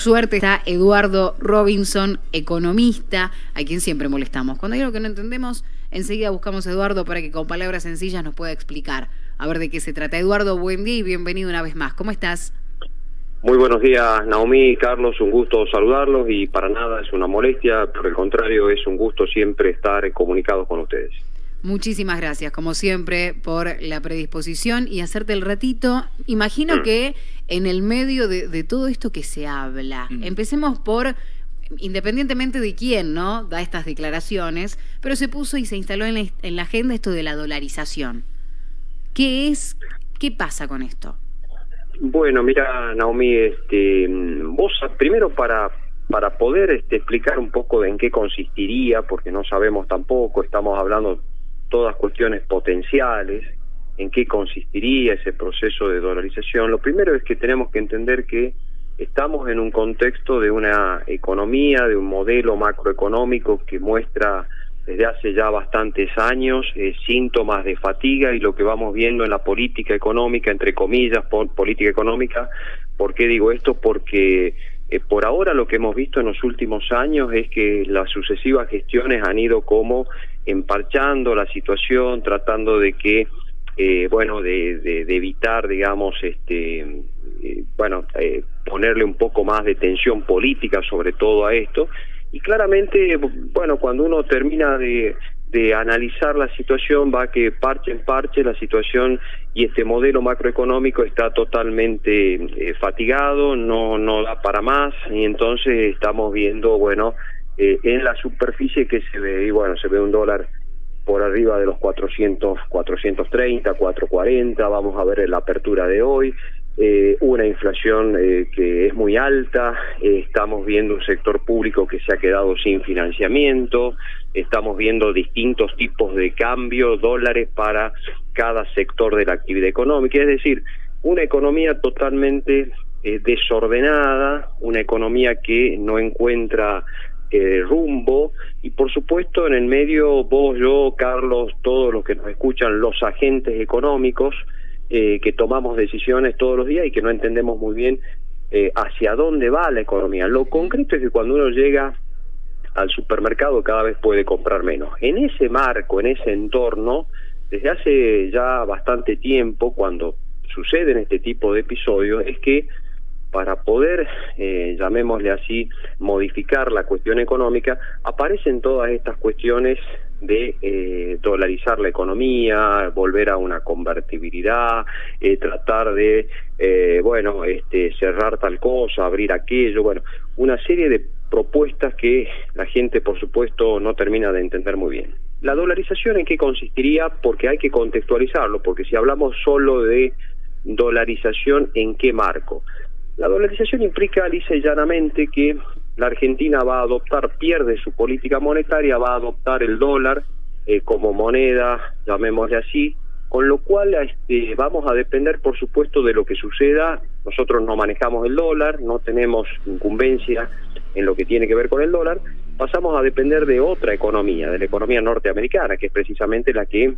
Suerte está Eduardo Robinson, economista, a quien siempre molestamos. Cuando hay algo que no entendemos, enseguida buscamos a Eduardo para que con palabras sencillas nos pueda explicar a ver de qué se trata. Eduardo, buen día y bienvenido una vez más. ¿Cómo estás? Muy buenos días, Naomi, Carlos, un gusto saludarlos y para nada es una molestia, por el contrario, es un gusto siempre estar comunicado con ustedes. Muchísimas gracias, como siempre, por la predisposición y hacerte el ratito. Imagino mm. que en el medio de, todo esto que se habla, mm. empecemos por, independientemente de quién, ¿no? Da estas declaraciones, pero se puso y se instaló en la, en la agenda esto de la dolarización. ¿Qué es? ¿Qué pasa con esto? Bueno, mira, Naomi, este, vos primero para para poder este, explicar un poco en qué consistiría, porque no sabemos tampoco, estamos hablando todas cuestiones potenciales, en qué consistiría ese proceso de dolarización. Lo primero es que tenemos que entender que estamos en un contexto de una economía, de un modelo macroeconómico que muestra desde hace ya bastantes años eh, síntomas de fatiga y lo que vamos viendo en la política económica, entre comillas, política económica. ¿Por qué digo esto? Porque eh, por ahora lo que hemos visto en los últimos años es que las sucesivas gestiones han ido como emparchando la situación, tratando de que, eh, bueno, de, evitar, digamos, este, eh, bueno, eh, ponerle un poco más de tensión política sobre todo a esto. Y claramente, bueno, cuando uno termina de, de analizar la situación, va que parche en parche la situación y este modelo macroeconómico está totalmente fatigado, no, no da para más, y entonces estamos viendo, bueno, eh, en la superficie que se ve, y bueno, se ve un dólar por arriba de los 400, 430, 440, vamos a ver la apertura de hoy, eh, una inflación eh, que es muy alta, estamos viendo un sector público que se ha quedado sin financiamiento, estamos viendo distintos tipos de cambio, dólares para cada sector de la actividad económica, es decir, una economía totalmente desordenada, una economía que no encuentra eh, rumbo y por supuesto en el medio vos, yo, Carlos, todos los que nos escuchan, los agentes económicos eh, que tomamos decisiones todos los días y que no entendemos muy bien eh, hacia dónde va la economía. Lo concreto es que cuando uno llega al supermercado cada vez puede comprar menos. En ese marco, en ese entorno, desde hace ya bastante tiempo, cuando suceden este tipo de episodios, es que para poder, eh, llamémosle así, modificar la cuestión económica, aparecen todas estas cuestiones de eh, dolarizar la economía, volver a una convertibilidad, eh, tratar de, eh, bueno, este, cerrar tal cosa, abrir aquello, bueno, una serie de propuestas que la gente, por supuesto, no termina de entender muy bien. La dolarización en qué consistiría, porque hay que contextualizarlo, porque si hablamos solo de dolarización, ¿en qué marco? La dolarización implica lisa y llanamente que la Argentina va a adoptar, pierde su política monetaria, va a adoptar el dólar eh, como moneda, llamémosle así, con lo cual este, vamos a depender, por supuesto, de lo que suceda. Nosotros no manejamos el dólar, no tenemos incumbencia en lo que tiene que ver con el dólar, pasamos a depender de otra economía, de la economía norteamericana, que es precisamente la que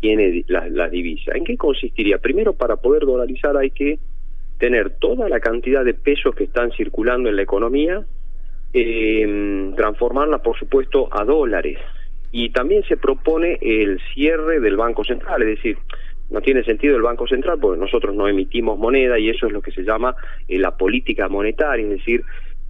tiene la, la divisa. ¿En qué consistiría? Primero, para poder dolarizar hay que tener toda la cantidad de pesos que están circulando en la economía, eh, transformarla, por supuesto, a dólares. Y también se propone el cierre del Banco Central, es decir, no tiene sentido el Banco Central porque nosotros no emitimos moneda y eso es lo que se llama eh, la política monetaria, es decir,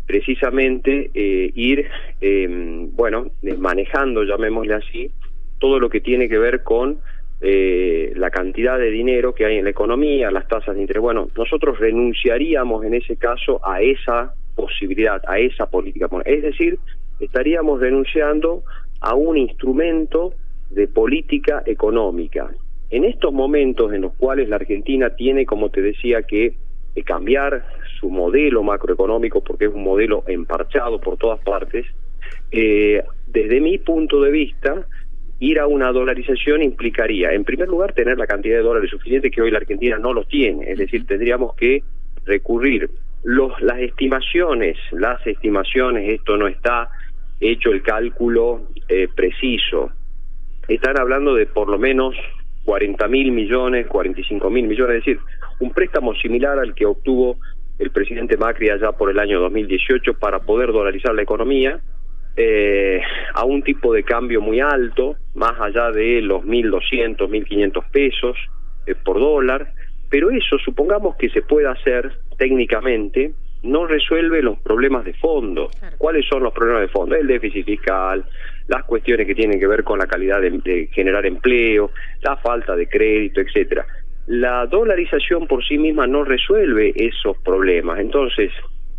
precisamente eh, ir, eh, bueno, manejando, llamémosle así, todo lo que tiene que ver con eh, la cantidad de dinero que hay en la economía, las tasas de interés. Bueno, nosotros renunciaríamos en ese caso a esa posibilidad, a esa política. Es decir, estaríamos renunciando a un instrumento de política económica. En estos momentos en los cuales la Argentina tiene, como te decía, que eh, cambiar su modelo macroeconómico porque es un modelo emparchado por todas partes, eh, desde mi punto de vista, ir a una dolarización implicaría, en primer lugar, tener la cantidad de dólares suficiente que hoy la Argentina no los tiene. Es decir, tendríamos que recurrir los, las estimaciones, las estimaciones, esto no está hecho el cálculo eh, preciso. Están hablando de por lo menos 40 mil millones, 45 mil millones, es decir, un préstamo similar al que obtuvo el presidente Macri allá por el año 2018 para poder dolarizar la economía eh, a un tipo de cambio muy alto, más allá de los 1.200, 1.500 pesos eh, por dólar, pero eso supongamos que se pueda hacer técnicamente, no resuelve los problemas de fondo. ¿Cuáles son los problemas de fondo? El déficit fiscal, las cuestiones que tienen que ver con la calidad de, generar empleo, la falta de crédito, etcétera. La dolarización por sí misma no resuelve esos problemas. Entonces,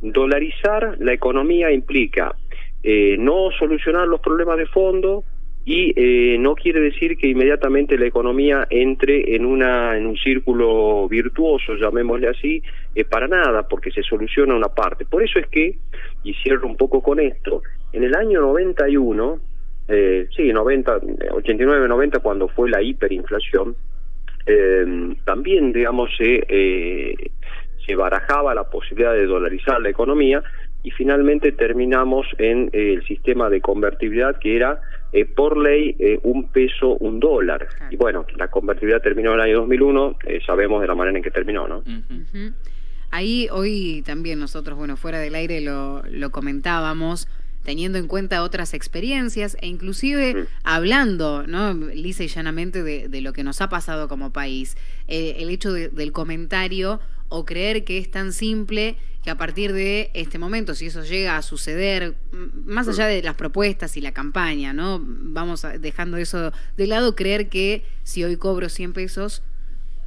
dolarizar la economía implica eh, no solucionar los problemas de fondo y eh, no quiere decir que inmediatamente la economía entre en una en un círculo virtuoso, llamémosle así, eh, para nada, porque se soluciona una parte. Por eso es que, y cierro un poco con esto, en el año 91, eh, sí, 90, 89, 90, cuando fue la hiperinflación, eh, también, digamos, se, eh, se barajaba la posibilidad de dolarizar la economía y finalmente terminamos en eh, el sistema de convertibilidad que era eh, por ley eh, un peso, un dólar. Y bueno, la convertibilidad terminó en el año 2001, sabemos de la manera en que terminó, ¿no? Ahí hoy también nosotros, bueno, fuera del aire lo, lo comentábamos, teniendo en cuenta otras experiencias e inclusive mm. hablando, ¿no? lisa y llanamente de, de, lo que nos ha pasado como país. el hecho del comentario o creer que es tan simple que a partir de este momento, si eso llega a suceder, más allá de las propuestas y la campaña, ¿no? Vamos dejando eso de lado, creer que si hoy cobro 100 pesos,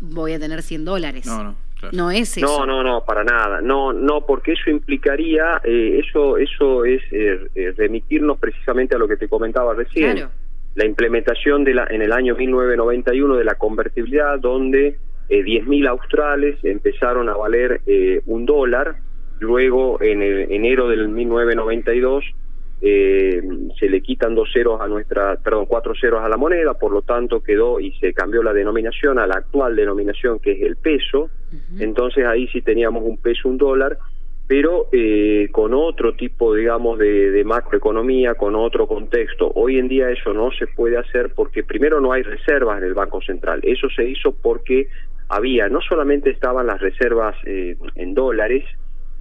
voy a tener 100 dólares. No, no. No es eso. No, no, no, para nada. No, no, porque eso implicaría, eh, eso, eso es eh, eh, remitirnos precisamente a lo que te comentaba recién. Claro. La implementación de la, en el año 1991 de la convertibilidad, donde eh, 10.000 australes empezaron a valer eh, un dólar, luego en el enero del 1992 eh, se le quitan dos ceros a nuestra, perdón, cuatro ceros a la moneda, por lo tanto quedó y se cambió la denominación a la actual denominación que es el peso, entonces ahí sí teníamos un peso, un dólar, pero eh, con otro tipo, digamos, de, de, macroeconomía, con otro contexto. Hoy en día eso no se puede hacer porque primero no hay reservas en el Banco Central. Eso se hizo porque había, no solamente estaban las reservas eh, en dólares,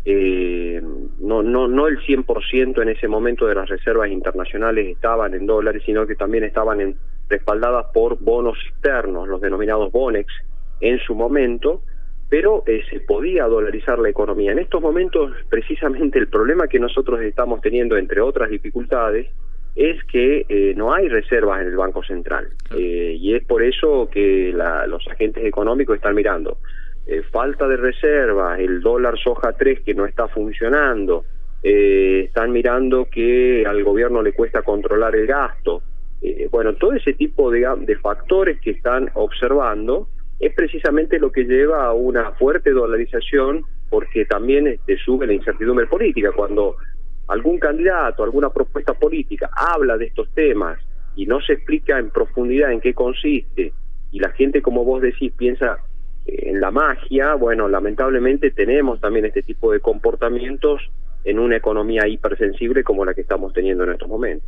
eh, no, no, no el 100% en ese momento de las reservas internacionales estaban en dólares, sino que también estaban en, respaldadas por bonos externos, los denominados BONEX, en su momento, pero eh, se podía dolarizar la economía. En estos momentos, precisamente el problema que nosotros estamos teniendo, entre otras dificultades, es que eh, no hay reservas en el Banco Central. Eh, y es por eso que los agentes económicos están mirando. Eh, falta de reservas, el dólar soja 3 que no está funcionando, están mirando que al gobierno le cuesta controlar el gasto. bueno, todo ese tipo de, factores que están observando es precisamente lo que lleva a una fuerte dolarización porque también este, sube la incertidumbre política. Cuando algún candidato, alguna propuesta política habla de estos temas y no se explica en profundidad en qué consiste, y la gente, como vos decís, piensa eh, en la magia, bueno, lamentablemente tenemos también este tipo de comportamientos en una economía hipersensible como la que estamos teniendo en estos momentos.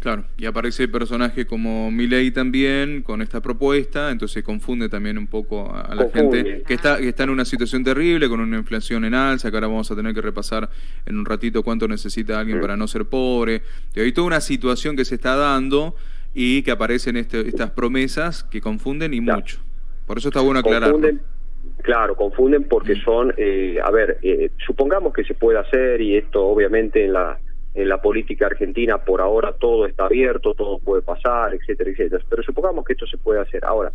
Claro, y aparece personaje como Milei también con esta propuesta, entonces confunde también un poco a, la gente que está, que está en una situación terrible, con una inflación en alza, que ahora vamos a tener que repasar en un ratito cuánto necesita alguien para no ser pobre. Y hay toda una situación que se está dando y que aparecen este, estas promesas que confunden y mucho. Por eso está bueno aclarar. Claro, confunden porque mm. son, eh, a ver, eh, supongamos que se puede hacer y esto obviamente en la en la política argentina por ahora todo está abierto, todo puede pasar, etcétera, etcétera. Pero supongamos que esto se puede hacer. Ahora,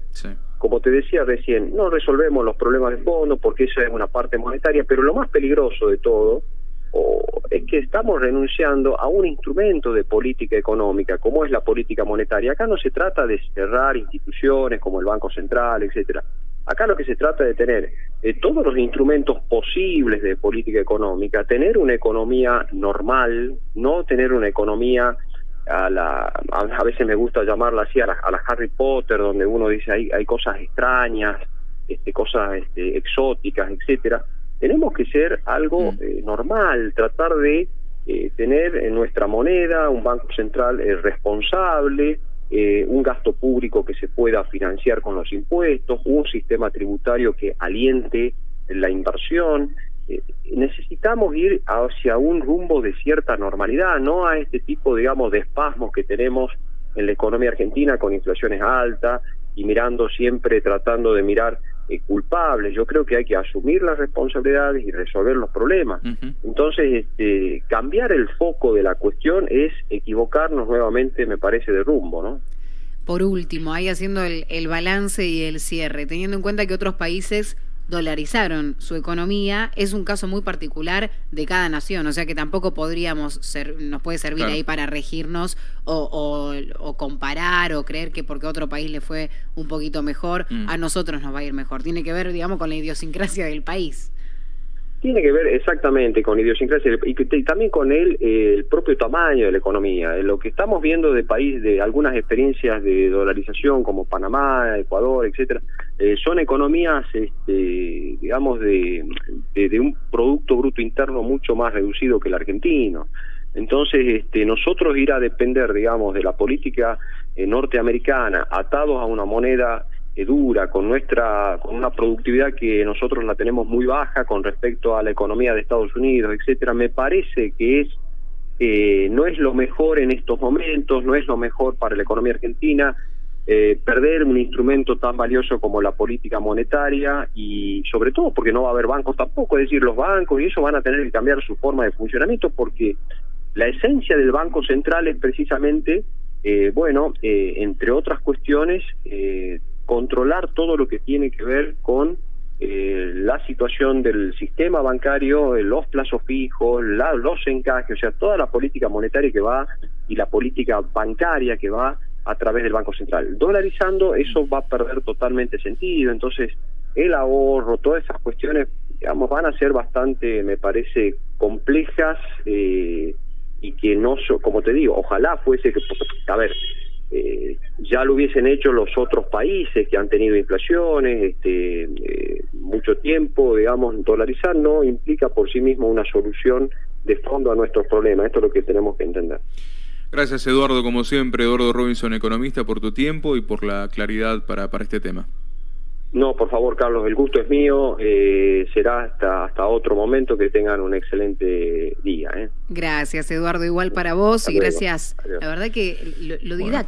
como te decía recién, no resolvemos los problemas de fondo porque esa es una parte monetaria, pero lo más peligroso de todo es que estamos renunciando a un instrumento de política económica como es la política monetaria. Acá no se trata de cerrar instituciones como el Banco Central, etcétera. Acá lo que se trata de tener todos los instrumentos posibles de política económica, tener una economía normal, no tener una economía a la a, veces me gusta llamarla así a la, Harry Potter donde uno dice hay hay cosas extrañas este cosas este, exóticas etcétera tenemos que ser algo mm. eh, normal tratar de eh, tener en nuestra moneda un banco central responsable eh, un gasto público que se pueda financiar con los impuestos, un sistema tributario que aliente la inversión eh, necesitamos ir hacia un rumbo de cierta normalidad, no a este tipo, digamos, de espasmos que tenemos en la economía argentina con inflaciones altas y mirando siempre, tratando de mirar eh, culpables. Yo creo que hay que asumir las responsabilidades y resolver los problemas. Entonces, este, cambiar el foco de la cuestión es equivocarnos nuevamente, me parece, de rumbo, ¿no? Por último, ahí haciendo el, el balance y el cierre, teniendo en cuenta que otros países dolarizaron su economía, es un caso muy particular de cada nación, o sea que tampoco podríamos ser, nos puede servir ahí para regirnos o, o, comparar o creer que porque a otro país le fue un poquito mejor, mm. a nosotros nos va a ir mejor. Tiene que ver, digamos, con la idiosincrasia del país. Tiene que ver exactamente con idiosincrasia y, también con el, propio tamaño de la economía. Lo que estamos viendo de país, de algunas experiencias de dolarización como Panamá, Ecuador, etcétera, eh, son economías, este, digamos, de, un producto bruto interno mucho más reducido que el argentino. Entonces, este, nosotros ir a depender, digamos, de la política eh, norteamericana, atados a una moneda eh, dura, con nuestra, con una productividad que nosotros la tenemos muy baja con respecto a la economía de Estados Unidos, etcétera, me parece que es eh, no es lo mejor en estos momentos, no es lo mejor para la economía argentina eh, perder un instrumento tan valioso como la política monetaria y sobre todo porque no va a haber bancos tampoco, es decir, los bancos y eso van a tener que cambiar su forma de funcionamiento porque la esencia del Banco Central es precisamente, eh, bueno, eh, entre otras cuestiones, eh, controlar todo lo que tiene que ver con eh, la situación del sistema bancario, eh, los plazos fijos, los encajes, o sea, toda la política monetaria que va y la política bancaria que va a través del Banco Central. Dolarizando, eso va a perder totalmente sentido, entonces el ahorro, todas esas cuestiones, digamos, van a ser bastante, me parece, complejas eh, y que no, como te digo, ojalá fuese que, a ver, eh, ya lo hubiesen hecho los otros países que han tenido inflaciones, este, eh, mucho tiempo, digamos, dolarizar no implica por sí mismo una solución de fondo a nuestros problemas. Esto es lo que tenemos que entender. Gracias, Eduardo, como siempre, Eduardo Robinson, economista, por tu tiempo y por la claridad para, para este tema. No, por favor, Carlos, el gusto es mío. Eh, será hasta, hasta otro momento que tengan un excelente día. ¿eh? Gracias, Eduardo. Igual para vos y gracias. La verdad que lo, lo